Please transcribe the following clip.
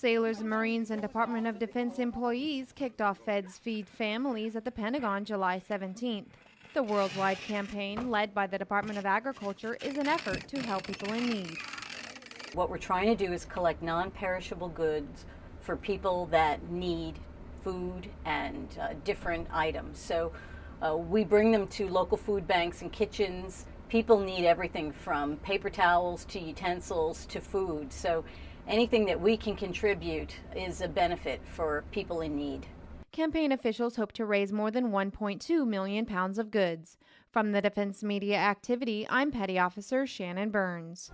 Sailors, Marines, and Department of Defense employees kicked off Feds Feed Families at the Pentagon July 17th. The worldwide campaign, led by the Department of Agriculture, is an effort to help people in need. What we're trying to do is collect non perishable goods for people that need food and uh, different items. So uh, we bring them to local food banks and kitchens. People need everything from paper towels to utensils to food. So anything that we can contribute is a benefit for people in need. Campaign officials hope to raise more than 1.2 million pounds of goods. From the Defense Media Activity, I'm Petty Officer Shannon Burns.